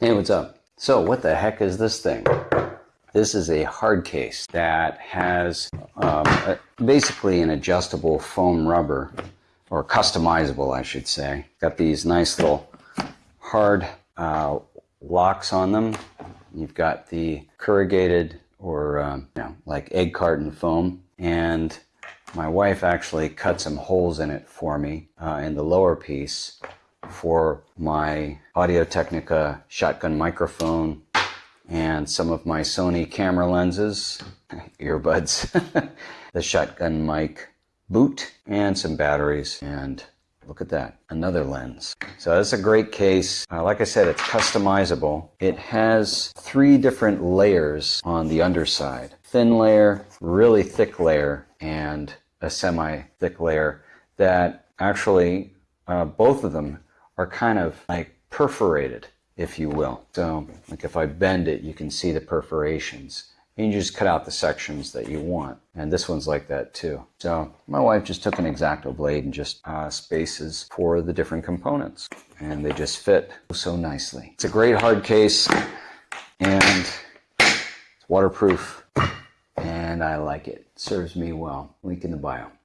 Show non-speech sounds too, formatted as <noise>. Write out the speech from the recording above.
Hey, what's up? So, what the heck is this thing? This is a hard case that has um, a, basically an adjustable foam rubber, or customizable, I should say. Got these nice little hard uh, locks on them. You've got the corrugated or um, you know, like egg carton foam, and my wife actually cut some holes in it for me uh, in the lower piece for my Audio Technica shotgun microphone and some of my Sony camera lenses, <laughs> earbuds, <laughs> the shotgun mic boot, and some batteries. And look at that, another lens. So that's a great case. Uh, like I said, it's customizable. It has three different layers on the underside. Thin layer, really thick layer, and a semi-thick layer that actually uh, both of them are kind of like perforated, if you will. So like if I bend it, you can see the perforations. And you just cut out the sections that you want. And this one's like that too. So my wife just took an X-Acto blade and just uh, spaces for the different components. And they just fit so nicely. It's a great hard case and it's waterproof and I like it. it serves me well. Link in the bio.